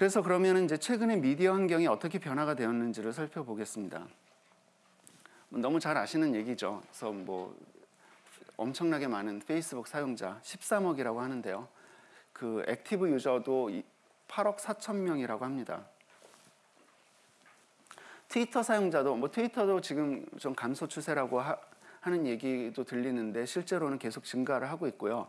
그래서 그러면 이제 최근에 미디어 환경이 어떻게 변화가 되었는지를 살펴보겠습니다. 너무 잘 아시는 얘기죠. 그래서 뭐 엄청나게 많은 페이스북 사용자 13억이라고 하는데요. 그 active user도 8억 4천 명이라고 합니다. 트위터 사용자도 뭐 트위터도 지금 좀 감소 추세라고 하, 는 얘기도 들리는데 실제로는 계속 증가를 하고 있고요.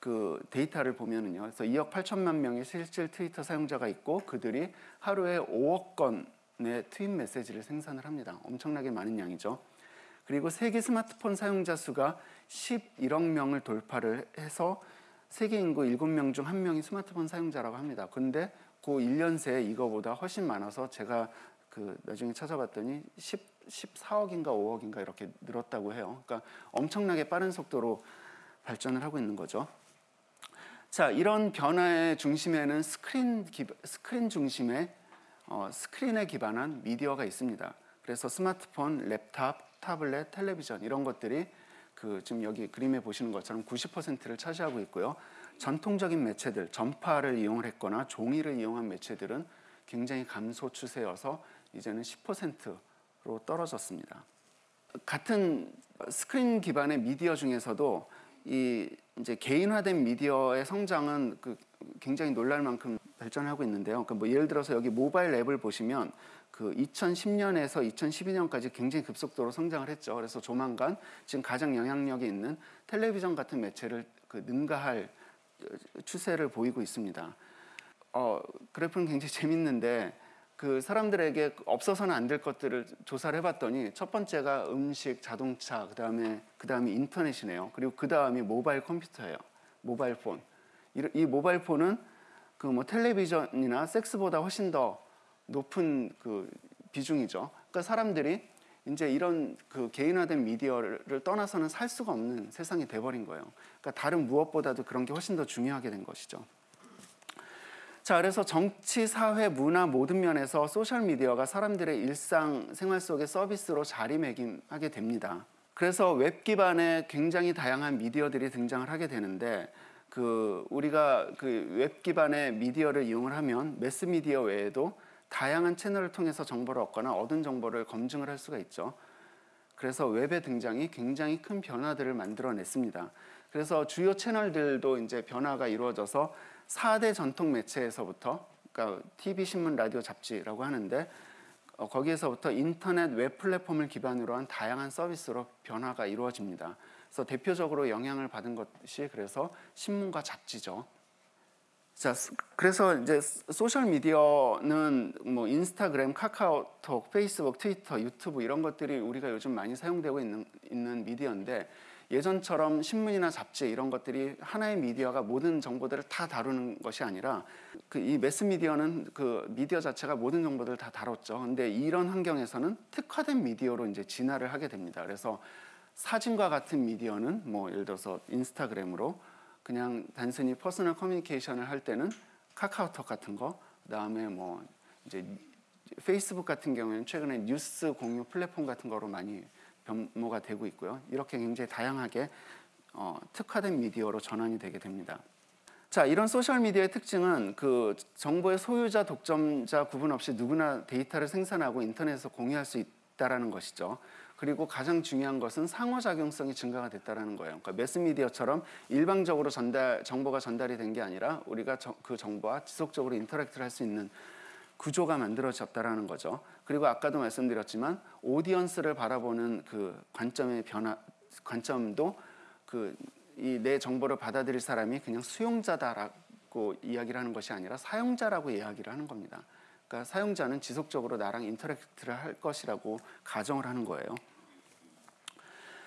그 데이터를 보면은요. 그래서 2억 8천만 명의 실질 트위터 사용자가 있고 그들이 하루에 5억 건의 트윗 메시지를 생산을 합니다. 엄청나게 많은 양이죠. 그리고 세계 스마트폰 사용자 수가 11억 명을 돌파를 해서 세계 인구 7명 중 1명이 스마트폰 사용자라고 합니다. 근데 그 1년 새에 이거보다 훨씬 많아서 제가 그 나중에 찾아봤더니 10, 14억인가 5억인가 이렇게 늘었다고 해요. 그러니까 엄청나게 빠른 속도로 발전을 하고 있는 거죠. 자, 이런 변화의 중심에는 스크린 기, 스크린 중심의 어, 스크린에 기반한 미디어가 있습니다. 그래서 스마트폰, 랩탑, 타블렛, 텔레비전 이런 것들이 그 지금 여기 그림에 보시는 것처럼 90%를 차지하고 있고요. 전통적인 매체들, 전파를 이용을 했거나 종이를 이용한 매체들은 굉장히 감소 추세여서 이제는 10%로 떨어졌습니다. 같은 스크린 기반의 미디어 중에서도 이 이제 개인화된 미디어의 성장은 그 굉장히 놀랄 만큼 발전하고 있는데요. 그러니까 뭐 예를 들어서 여기 모바일 앱을 보시면 그 2010년에서 2012년까지 굉장히 급속도로 성장을 했죠. 그래서 조만간 지금 가장 영향력이 있는 텔레비전 같은 매체를 그 능가할 추세를 보이고 있습니다. 어, 그래프는 굉장히 재밌는데 그 사람들에게 없어서는 안 될 것들을 조사를 해봤더니 첫 번째가 음식, 자동차, 그 다음에 그 다음에 인터넷이네요. 그리고 그 다음이 모바일 컴퓨터예요. 모바일 폰. 이 모바일 폰은 그 뭐 텔레비전이나 섹스보다 훨씬 더 높은 그 비중이죠. 그러니까 사람들이 이제 이런 그 개인화된 미디어를 떠나서는 살 수가 없는 세상이 돼버린 거예요. 그러니까 다른 무엇보다도 그런 게 훨씬 더 중요하게 된 것이죠. 자, 그래서 정치, 사회, 문화 모든 면에서 소셜 미디어가 사람들의 일상 생활 속의 서비스로 자리매김하게 됩니다. 그래서 웹 기반의 굉장히 다양한 미디어들이 등장을 하게 되는데 그 우리가 그 웹 기반의 미디어를 이용을 하면 매스 미디어 외에도 다양한 채널을 통해서 정보를 얻거나 얻은 정보를 검증을 할 수가 있죠. 그래서 웹의 등장이 굉장히 큰 변화들을 만들어냈습니다. 그래서 주요 채널들도 이제 변화가 이루어져서 4대 전통 매체에서부터 그러니까 TV, 신문, 라디오, 잡지라고 하는데 어, 거기에서부터 인터넷 웹 플랫폼을 기반으로 한 다양한 서비스로 변화가 이루어집니다. 그래서 대표적으로 영향을 받은 것이 그래서 신문과 잡지죠. 자, 그래서 이제 소셜 미디어는 뭐 인스타그램, 카카오톡, 페이스북, 트위터, 유튜브 이런 것들이 우리가 요즘 많이 사용되고 있는, 있는 미디어인데 예전처럼 신문이나 잡지 이런 것들이 하나의 미디어가 모든 정보들을 다 다루는 것이 아니라 그 이 매스 미디어는 그 미디어 자체가 모든 정보들을 다 다뤘죠. 근데 이런 환경에서는 특화된 미디어로 이제 진화를 하게 됩니다. 그래서 사진과 같은 미디어는 뭐 예를 들어서 인스타그램으로 그냥 단순히 personal communication을 할 때는 카카오톡 같은 거, 그다음에 뭐 이제 페이스북 같은 경우에는 최근에 뉴스 공유 플랫폼 같은 거로 많이 변모가 되고 있고요. 이렇게 굉장히 다양하게 어, 특화된 미디어로 전환이 되게 됩니다. 자, 이런 소셜 미디어의 특징은 그 정보의 소유자, 독점자 구분 없이 누구나 데이터를 생산하고 인터넷에서 공유할 수 있다라는 것이죠. 그리고 가장 중요한 것은 상호작용성이 증가가 됐다는 거예요. 그러니까 매스미디어처럼 일방적으로 전달 정보가 전달이 된 게 아니라 우리가 저, 그 정보와 지속적으로 interact를 할 수 있는 구조가 만들어졌다라는 거죠. 그리고 아까도 말씀드렸지만 오디언스를 바라보는 그 관점의 변화 관점도 그 이 내 정보를 받아들일 사람이 그냥 수용자다라고 이야기를 하는 것이 아니라 사용자라고 이야기를 하는 겁니다. 그러니까 사용자는 지속적으로 나랑 인터랙트를 할 것이라고 가정을 하는 거예요.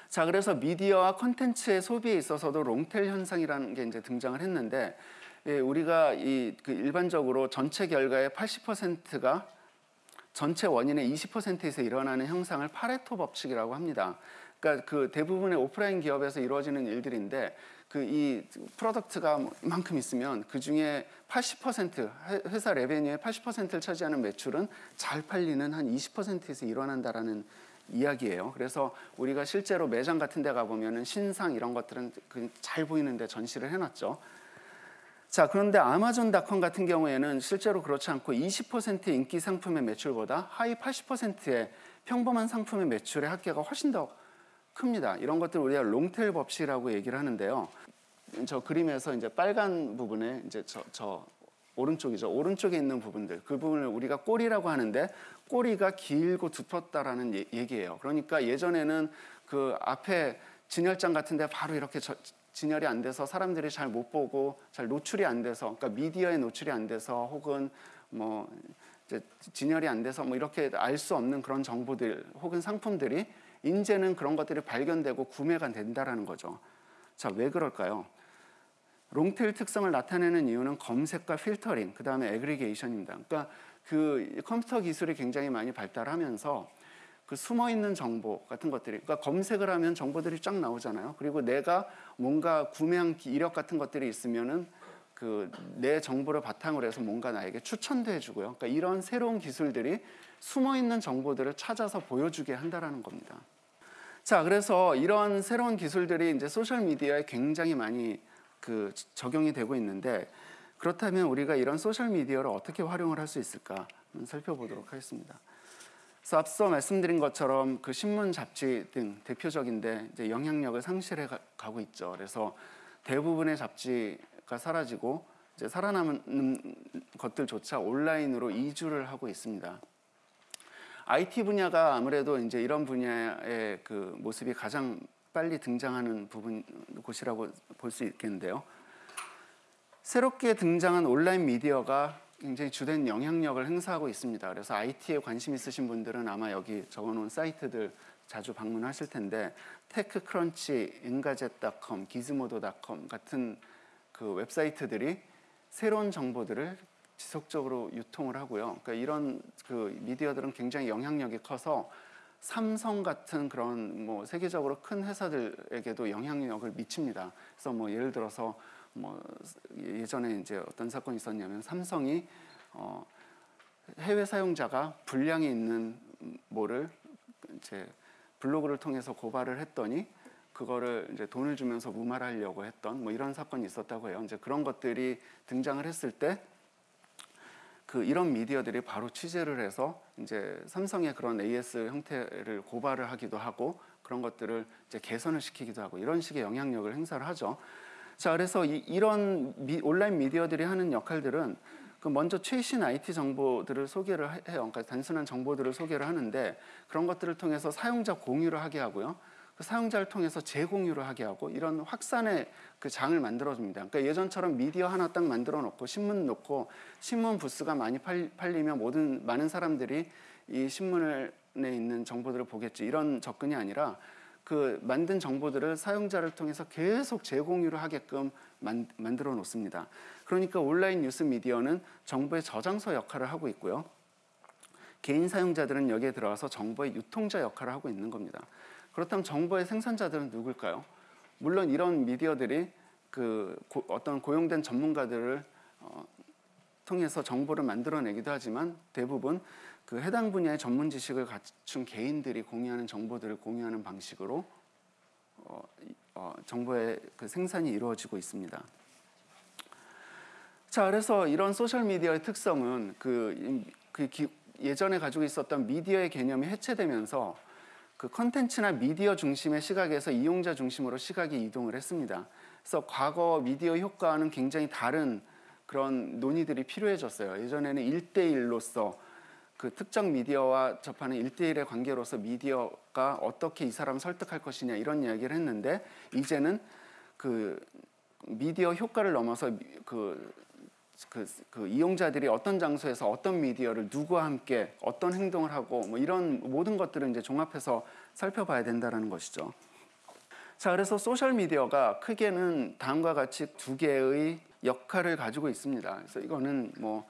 자, 그래서 미디어와 컨텐츠의 소비에 있어서도 롱텔 현상이라는 게 이제 등장을 했는데 예, 우리가 이 그 일반적으로 전체 결과의 80%가 전체 원인의 20%에서 일어나는 현상을 파레토 법칙이라고 합니다. 그러니까 그 대부분의 오프라인 기업에서 이루어지는 일들인데 그 이 product가 이만큼 있으면 그 중에 80% 회사 revenue의 80%를 차지하는 매출은 잘 팔리는 한 20%에서 일어난다라는 이야기예요. 그래서 우리가 실제로 매장 같은 데 가보면은 신상 이런 것들은 그 잘 보이는데 전시를 해놨죠. 자, 그런데 아마존닷컴 같은 경우에는 실제로 그렇지 않고 20% 인기 상품의 매출보다 하위 80%의 평범한 상품의 매출의 합계가 훨씬 더 큽니다. 이런 것들 우리가 롱테일 법칙이라고 얘기를 하는데요. 저 그림에서 이제 빨간 부분에 이제 저, 저 오른쪽이죠. 오른쪽에 있는 부분들 그 부분을 우리가 꼬리라고 하는데 꼬리가 길고 두텁다라는 예, 얘기예요. 그러니까 예전에는 그 앞에 진열장 같은데 바로 이렇게 저, 진열이 안 돼서 사람들이 잘 못 보고 잘 노출이 안 돼서 그러니까 미디어에 노출이 안 돼서 혹은 뭐 진열이 안 돼서 뭐 이렇게 알 수 없는 그런 정보들 혹은 상품들이 이제는 그런 것들이 발견되고 구매가 된다라는 거죠. 자, 왜 그럴까요? long tail 특성을 나타내는 이유는 검색과 필터링, 그 다음에 aggregation입니다. 그러니까 그 컴퓨터 기술이 굉장히 많이 발달하면서 그 숨어 있는 정보 같은 것들이, 그러니까 검색을 하면 정보들이 쫙 나오잖아요. 그리고 내가 뭔가 구매한 이력 같은 것들이 있으면은 그 내 정보를 바탕으로 해서 뭔가 나에게 추천도 해주고요. 그러니까 이런 새로운 기술들이 숨어 있는 정보들을 찾아서 보여주게 한다라는 겁니다. 자, 그래서 이런 새로운 기술들이 이제 소셜 미디어에 굉장히 많이 그 적용이 되고 있는데 그렇다면 우리가 이런 소셜 미디어를 어떻게 활용을 할 수 있을까 살펴보도록 하겠습니다. 앞서 말씀드린 것처럼 그 신문, 잡지 등 대표적인데 이제 영향력을 상실해 가고 있죠. 그래서 대부분의 잡지가 사라지고 이제 살아남은 것들조차 온라인으로 이주를 하고 있습니다. IT 분야가 아무래도 이제 이런 분야의 그 모습이 가장 빨리 등장하는 부분 곳이라고 볼 수 있겠는데요. 새롭게 등장한 온라인 미디어가 굉장히 주된 영향력을 행사하고 있습니다. 그래서 IT에 관심 있으신 분들은 아마 여기 적어놓은 사이트들 자주 방문하실 텐데 테크크런치, 엔가젯닷컴, 기즈모도닷컴 같은 그 웹사이트들이 새로운 정보들을 지속적으로 유통을 하고요. 그러니까 이런 그 미디어들은 굉장히 영향력이 커서 삼성 같은 그런 뭐 세계적으로 큰 회사들에게도 영향력을 미칩니다. 그래서 뭐 예를 들어서 뭐 예전에 이제 어떤 사건이 있었냐면 삼성이 어 해외 사용자가 불량이 있는 뭐를 이제 블로그를 통해서 고발을 했더니 그거를 이제 돈을 주면서 무마하려고 했던 뭐 이런 사건이 있었다고 해요. 이제 그런 것들이 등장을 했을 때 그 이런 미디어들이 바로 취재를 해서 이제 삼성의 그런 AS 형태를 고발을 하기도 하고 그런 것들을 이제 개선을 시키기도 하고 이런 식의 영향력을 행사를 하죠. 자, 그래서 이, 런 온라인 미디어들이 하는 역할들은 그 먼저 최신 IT 정보들을 소개를 해요. 그러니까 단순한 정보들을 소개를 하는데 그런 것들을 통해서 사용자 공유를 하게 하고요. 그 사용자를 통해서 재공유를 하게 하고 이런 확산의 그 장을 만들어줍니다. 그러니까 예전처럼 미디어 하나 딱 만들어 놓고 신문 놓고 신문 부스가 많이 팔리면 모든 많은 사람들이 이 신문에 있는 정보들을 보겠지 이런 접근이 아니라 그 만든 정보들을 사용자를 통해서 계속 재공유를 하게끔 만, 만들어 놓습니다. 그러니까 온라인 뉴스 미디어는 정보의 저장소 역할을 하고 있고요. 개인 사용자들은 여기에 들어와서 정보의 유통자 역할을 하고 있는 겁니다. 그렇다면 정보의 생산자들은 누굴까요? 물론 이런 미디어들이 그 고, 어떤 고용된 전문가들을 어, 통해서 정보를 만들어내기도 하지만 대부분 그 해당 분야의 전문 지식을 갖춘 개인들이 공유하는 정보들을 공유하는 방식으로 어, 어, 정보의 그 생산이 이루어지고 있습니다. 자, 그래서 이런 소셜 미디어의 특성은 그, 그 기, 예전에 가지고 있었던 미디어의 개념이 해체되면서 그 컨텐츠나 미디어 중심의 시각에서 이용자 중심으로 시각이 이동을 했습니다. 그래서 과거 미디어 효과와는 굉장히 다른 그런 논의들이 필요해졌어요. 예전에는 일대일로서 그 특정 미디어와 접하는 일대일의 관계로서 미디어가 어떻게 이 사람을 설득할 것이냐 이런 이야기를 했는데 이제는 그 미디어 효과를 넘어서 그 그, 그, 이용자들이 어떤 장소에서 어떤 미디어를 누구와 함께 어떤 행동을 하고 뭐 이런 모든 것들을 이제 종합해서 살펴봐야 된다는 것이죠. 자, 그래서 소셜 미디어가 크게는 다음과 같이 두 개의 역할을 가지고 있습니다. 그래서 이거는 뭐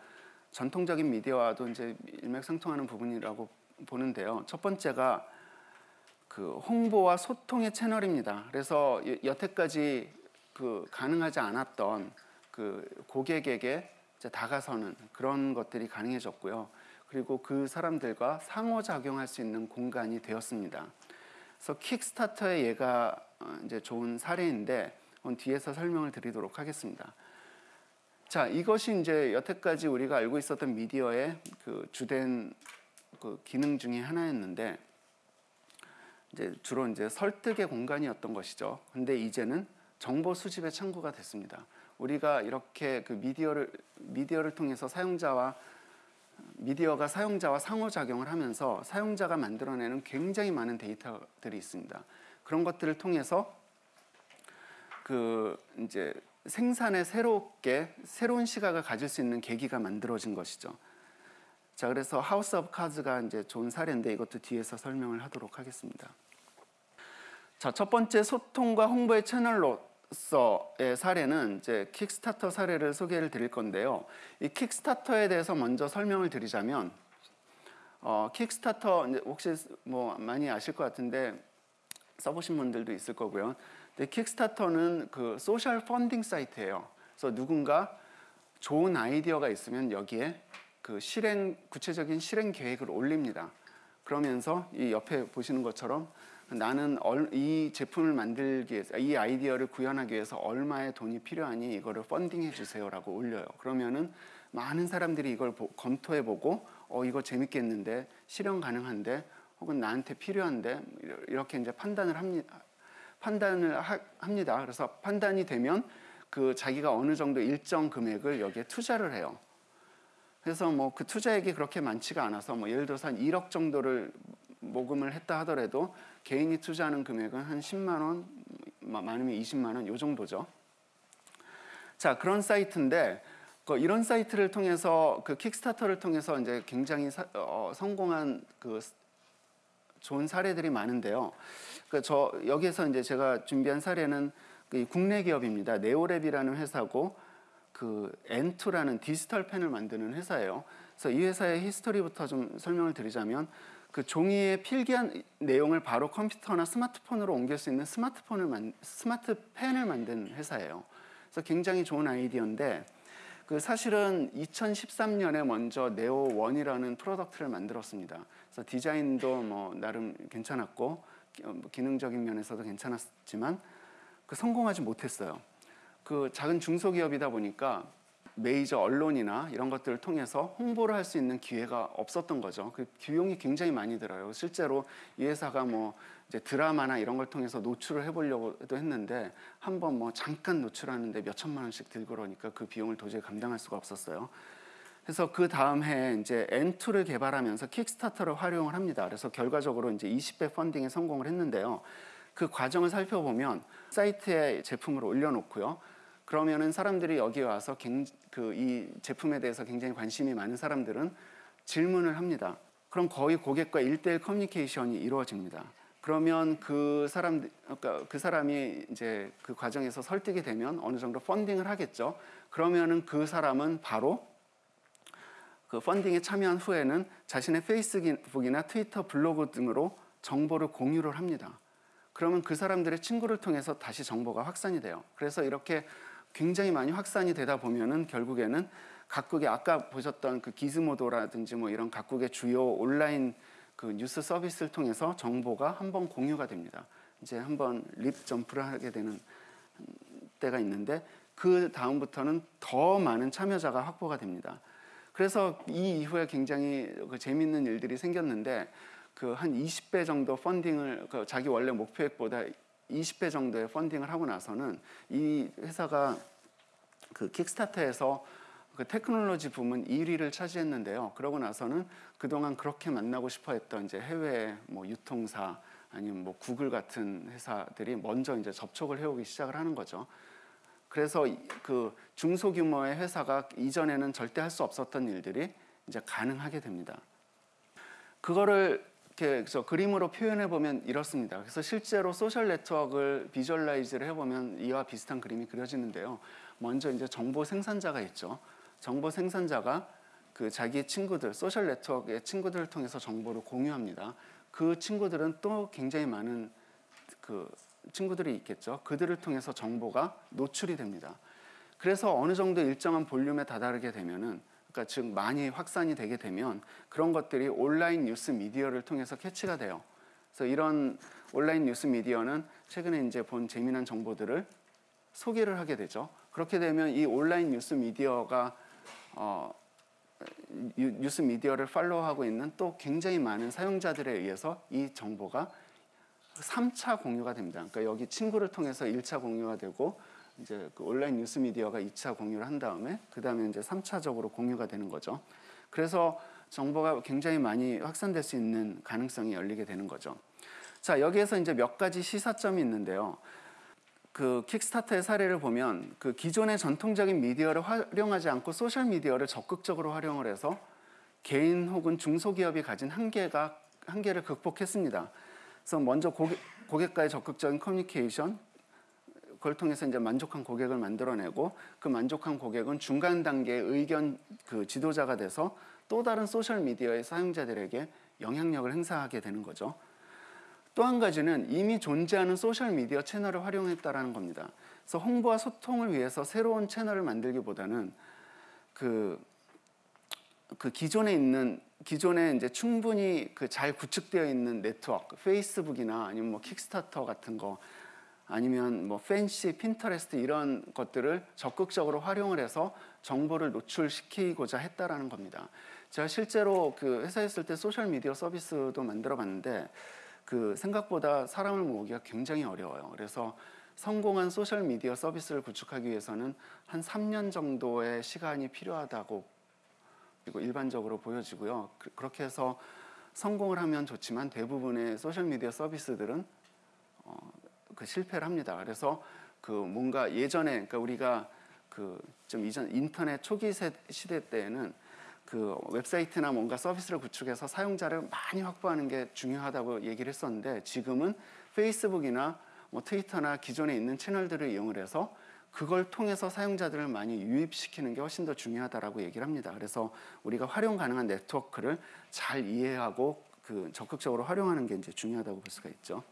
전통적인 미디어와도 이제 일맥상통하는 부분이라고 보는데요. 첫 번째가 그 홍보와 소통의 채널입니다. 그래서 여태까지 그 가능하지 않았던 그 고객에게 다가서는 그런 것들이 가능해졌고요. 그리고 그 사람들과 상호작용할 수 있는 공간이 되었습니다. 그래서 킥스타터의 예가 어, 이제 좋은 사례인데 뒤에서 설명을 드리도록 하겠습니다. 자, 이것이 이제 여태까지 우리가 알고 있었던 미디어의 그 주된 그 기능 중에 하나였는데 이제 주로 이제 설득의 공간이었던 것이죠. 근데 이제는 정보 수집의 창구가 됐습니다. 우리가 이렇게 그 미디어를 미디어를 통해서 사용자와 미디어가 사용자와 상호작용을 하면서 사용자가 만들어내는 굉장히 많은 데이터들이 있습니다. 그런 것들을 통해서 그 이제 생산에 새롭게 새로운 시각을 가질 수 있는 계기가 만들어진 것이죠. 자, 그래서 House of Cards가 이제 좋은 사례인데 이것도 뒤에서 설명을 하도록 하겠습니다. 자, 첫 번째 소통과 홍보의 채널로서의 사례는 이제 킥스타터 사례를 소개를 드릴 건데요. 이 킥스타터에 대해서 먼저 설명을 드리자면 어, 킥스타터 혹시 뭐 많이 아실 것 같은데 써보신 분들도 있을 거고요. 근데 킥스타터는 그 소셜 펀딩 사이트예요. 그래서 누군가 좋은 아이디어가 있으면 여기에 그 실행 구체적인 실행 계획을 올립니다. 그러면서 이 옆에 보시는 것처럼 나는 이 제품을 만들기 위해서 이 아이디어를 구현하기 위해서 얼마의 돈이 필요하니 이거를 펀딩해 주세요라고 올려요. 그러면은 많은 사람들이 이걸 보, 검토해 보고 어 이거 재밌겠는데 실현 가능한데 혹은 나한테 필요한데 이렇게 이제 판단을 합니다. 판단을 하, 합니다. 그래서 판단이 되면 그 자기가 어느 정도 일정 금액을 여기에 투자를 해요. 그래서 뭐 그 투자액이 그렇게 많지가 않아서 뭐 예를 들어서 한 1억 정도를 모금을 했다 하더라도 개인이 투자하는 금액은 한 10만 원, 많으면 20만 원, 요 정도죠. 자, 그런 사이트인데 그 이런 사이트를 통해서 그 킥스타터를 통해서 이제 굉장히 사, 어, 성공한 그 좋은 사례들이 많은데요. 그 저 여기서 이제 제가 준비한 사례는 그 국내 기업입니다. 네오랩이라는 회사고 그 N2라는 디지털 펜을 만드는 회사예요. 그래서 이 회사의 history부터 좀 설명을 드리자면 그 종이에 필기한 내용을 바로 컴퓨터나 스마트폰으로 옮길 수 있는 스마트폰을 만, 스마트 펜을 만든 회사예요. 그래서 굉장히 좋은 아이디어인데 그 사실은 2013년에 먼저 네오 원이라는 product를 만들었습니다. 그래서 디자인도 뭐 나름 괜찮았고 뭐 기능적인 면에서도 괜찮았지만 그 성공하지 못했어요. 그 작은 중소기업이다 보니까 메이저 언론이나 이런 것들을 통해서 홍보를 할 수 있는 기회가 없었던 거죠. 그 비용이 굉장히 많이 들어요. 실제로 이 회사가 뭐 이제 드라마나 이런 걸 통해서 노출을 해보려고도 했는데 한 번 뭐 잠깐 노출하는데 몇 천만 원씩 들고 그러니까 그 비용을 도저히 감당할 수가 없었어요. 그래서 그 다음 해에 이제 N2를 개발하면서 킥스타터를 활용을 합니다. 그래서 결과적으로 이제 20배 펀딩에 성공을 했는데요. 그 과정을 살펴보면 사이트에 제품을 올려놓고요. 그러면은 사람들이 여기 와서 그 이 제품에 대해서 굉장히 관심이 많은 사람들은 질문을 합니다. 그럼 거의 고객과 일대일 커뮤니케이션이 이루어집니다. 그러면 그 사람 그러니까 그 사람이 이제 그 과정에서 설득이 되면 어느 정도 펀딩을 하겠죠. 그러면은 그 사람은 바로 그 펀딩에 참여한 후에는 자신의 페이스북이나 트위터, 블로그 등으로 정보를 공유를 합니다. 그러면 그 사람들의 친구를 통해서 다시 정보가 확산이 돼요. 그래서 이렇게 굉장히 많이 확산이 되다 보면은 결국에는 각국의 아까 보셨던 그 기즈모도라든지 뭐 이런 각국의 주요 온라인 그 뉴스 서비스를 통해서 정보가 한 번 공유가 됩니다. 이제 한번 립 점프를 하게 되는 때가 있는데 그 다음부터는 더 많은 참여자가 확보가 됩니다. 그래서 이 이후에 굉장히 그 재밌는 일들이 생겼는데 그 한 20배 정도 펀딩을 그 자기 원래 목표액보다 20배 정도의 펀딩을 하고 나서는 이 회사가 그 킥스타터에서 그 테크놀로지 부문 1위를 차지했는데요. 그러고 나서는 그동안 그렇게 만나고 싶어 했던 이제 해외 뭐 유통사 아니면 뭐 구글 같은 회사들이 먼저 이제 접촉을 해오기 시작을 하는 거죠. 그래서 그 중소규모의 회사가 이전에는 절대 할 수 없었던 일들이 이제 가능하게 됩니다. 그거를 저 그림으로 표현해 보면 이렇습니다. 그래서 실제로 소셜 네트워크를 visualize를 해보면 이와 비슷한 그림이 그려지는데요. 먼저 이제 정보 생산자가 있죠. 정보 생산자가 그 자기의 친구들, 소셜 네트워크의 친구들을 통해서 정보를 공유합니다. 그 친구들은 또 굉장히 많은 그 친구들이 있겠죠. 그들을 통해서 정보가 노출이 됩니다. 그래서 어느 정도 일정한 볼륨에 다다르게 되면은 그러니까 즉 많이 확산이 되게 되면 그런 것들이 온라인 뉴스 미디어를 통해서 캐치가 돼요. 그래서 이런 온라인 뉴스 미디어는 최근에 이제 본 재미난 정보들을 소개를 하게 되죠. 그렇게 되면 이 온라인 뉴스 미디어가 어, 뉴스 미디어를 follow하고 있는 또 굉장히 많은 사용자들에 의해서 이 정보가 3차 공유가 됩니다. 그러니까 여기 친구를 통해서 1차 공유가 되고 이제 그 온라인 뉴스 미디어가 2차 공유를 한 다음에 그 다음에 이제 3차적으로 공유가 되는 거죠. 그래서 정보가 굉장히 많이 확산될 수 있는 가능성이 열리게 되는 거죠. 자, 여기에서 이제 몇 가지 시사점이 있는데요. 그 킥스타터의 사례를 보면 그 기존의 전통적인 미디어를 활용하지 않고 소셜 미디어를 적극적으로 활용을 해서 개인 혹은 중소기업이 가진 한계가 한계를 극복했습니다. 그래서 먼저 고객, 고객과의 적극적인 커뮤니케이션 그걸 통해서 이제 만족한 고객을 만들어내고 그 만족한 고객은 중간 단계의 의견 그 지도자가 돼서 또 다른 소셜 미디어의 사용자들에게 영향력을 행사하게 되는 거죠. 또 한 가지는 이미 존재하는 소셜 미디어 채널을 활용했다라는 겁니다. 그래서 홍보와 소통을 위해서 새로운 채널을 만들기보다는 그, 그 기존에 있는 기존에 이제 충분히 그 잘 구축되어 있는 네트워크, 페이스북이나 아니면 뭐 킥스타터 같은 거 아니면 뭐 팬시, 핀터레스트 이런 것들을 적극적으로 활용을 해서 정보를 노출시키고자 했다라는 겁니다. 제가 실제로 그 회사에 있을 때 소셜 미디어 서비스도 만들어 봤는데 그 생각보다 사람을 모으기가 굉장히 어려워요. 그래서 성공한 소셜 미디어 서비스를 구축하기 위해서는 한 3년 정도의 시간이 필요하다고 그리고 일반적으로 보여지고요. 그, 그렇게 해서 성공을 하면 좋지만 대부분의 소셜 미디어 서비스들은 어, 그 실패를 합니다. 그래서 그 뭔가 예전에 그러니까 우리가 그 좀 이전 인터넷 초기 시대 때에는 그 웹사이트나 뭔가 서비스를 구축해서 사용자를 많이 확보하는 게 중요하다고 얘기를 했었는데 지금은 페이스북이나 뭐 트위터나 기존에 있는 채널들을 이용을 해서 그걸 통해서 사용자들을 많이 유입시키는 게 훨씬 더 중요하다라고 얘기를 합니다. 그래서 우리가 활용 가능한 네트워크를 잘 이해하고 그 적극적으로 활용하는 게 이제 중요하다고 볼 수가 있죠.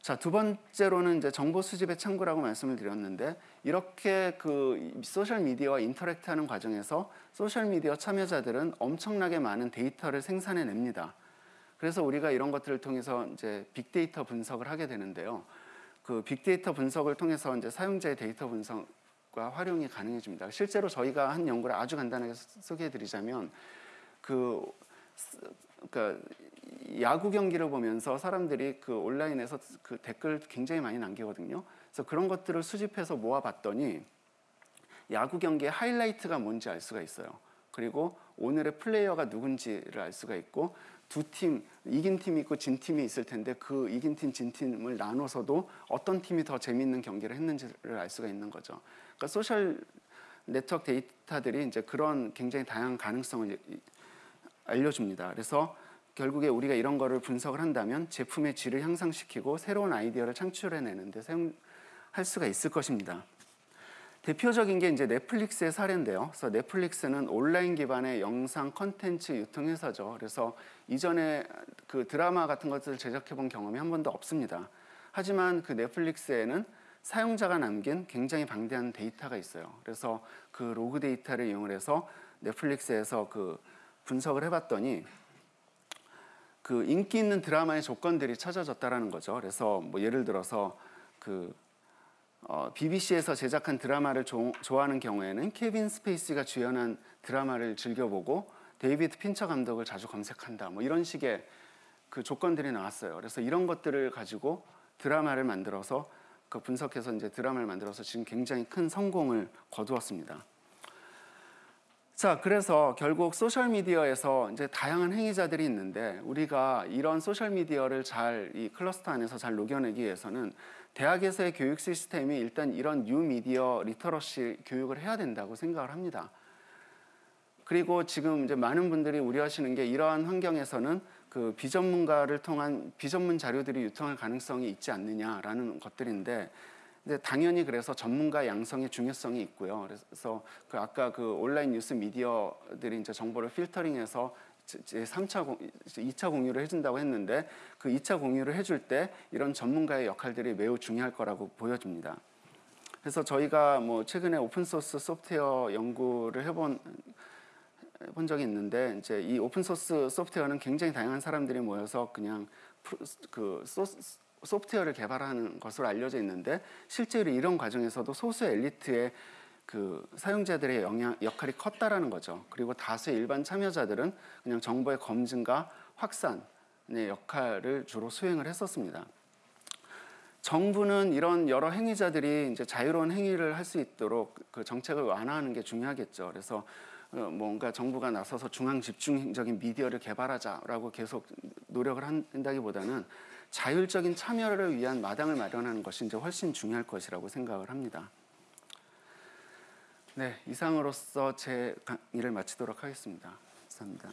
자, 두 번째로는 이제 정보 수집의 창구라고 말씀을 드렸는데 이렇게 그 소셜 미디어와 interact 하는 과정에서 소셜 미디어 참여자들은 엄청나게 많은 데이터를 생산해 냅니다. 그래서 우리가 이런 것들을 통해서 이제 빅데이터 분석을 하게 되는데요. 그 빅데이터 분석을 통해서 이제 사용자의 데이터 분석과 활용이 가능해집니다. 실제로 저희가 한 연구를 아주 간단하게 소개해 드리자면 그 그러니까 야구 경기를 보면서 사람들이 그 온라인에서 그 댓글 굉장히 많이 남기거든요. 그래서 그런 것들을 수집해서 모아봤더니 야구 경기의 하이라이트가 뭔지 알 수가 있어요. 그리고 오늘의 플레이어가 누군지를 알 수가 있고 두 팀, 이긴 팀이 있고 진 팀이 있을 텐데 그 이긴 팀, 진 팀을 나눠서도 어떤 팀이 더 재밌는 경기를 했는지를 알 수가 있는 거죠. 그러니까 소셜 네트워크 데이터들이 이제 그런 굉장히 다양한 가능성을 알려줍니다. 그래서 결국에 우리가 이런 거를 분석을 한다면 제품의 질을 향상시키고 새로운 아이디어를 창출해내는 데 사용할 수가 있을 것입니다. 대표적인 게 이제 넷플릭스의 사례인데요. 그래서 넷플릭스는 온라인 기반의 영상 컨텐츠 유통 회사죠. 그래서 이전에 그 드라마 같은 것들을 제작해 본 경험이 한 번도 없습니다. 하지만 그 넷플릭스에는 사용자가 남긴 굉장히 방대한 데이터가 있어요. 그래서 그 로그 데이터를 이용해서 넷플릭스에서 그 분석을 해봤더니 그 인기 있는 드라마의 조건들이 찾아졌다라는 거죠. 그래서 뭐 예를 들어서 그 어, BBC에서 제작한 드라마를 조, 좋아하는 경우에는 케빈 스페이시가 주연한 드라마를 즐겨보고 데이비드 핀처 감독을 자주 검색한다. 뭐 이런 식의 그 조건들이 나왔어요. 그래서 이런 것들을 가지고 드라마를 만들어서 그 분석해서 이제 드라마를 만들어서 지금 굉장히 큰 성공을 거두었습니다. 자, 그래서 결국 소셜 미디어에서 이제 다양한 행위자들이 있는데 우리가 이런 소셜 미디어를 잘 이 클러스터 안에서 잘 녹여내기 위해서는 대학에서의 교육 시스템이 일단 이런 뉴 미디어 literacy 교육을 해야 된다고 생각을 합니다. 그리고 지금 이제 많은 분들이 우려하시는 게 이러한 환경에서는 그 비전문가를 통한 비전문 자료들이 유통할 가능성이 있지 않느냐라는 것들인데 근데 당연히 그래서 전문가 양성의 중요성이 있고요. 그래서 그 아까 그 온라인 뉴스 미디어들이 이제 정보를 필터링해서 제 3차, 2차 공유를 해준다고 했는데 그 2차 공유를 해줄 때 이런 전문가의 역할들이 매우 중요할 거라고 보여집니다. 그래서 저희가 뭐 최근에 오픈소스 소프트웨어 연구를 해본 본 적이 있는데 이제 이 오픈소스 소프트웨어는 굉장히 다양한 사람들이 모여서 그냥 그 소스 소프트웨어를 개발하는 것으로 알려져 있는데 실제로 이런 과정에서도 소수 엘리트의 그 사용자들의 영향 역할이 컸다라는 거죠. 그리고 다수의 일반 참여자들은 그냥 정보의 검증과 확산의 역할을 주로 수행을 했었습니다. 정부는 이런 여러 행위자들이 이제 자유로운 행위를 할 수 있도록 그 정책을 완화하는 게 중요하겠죠. 그래서 어, 뭔가 정부가 나서서 중앙 집중적인 미디어를 개발하자라고 계속 노력을 한다기보다는 자율적인 참여를 위한 마당을 마련하는 것이 이제 훨씬 중요할 것이라고 생각을 합니다. 네, 이상으로서 제 강의를 마치도록 하겠습니다. 감사합니다.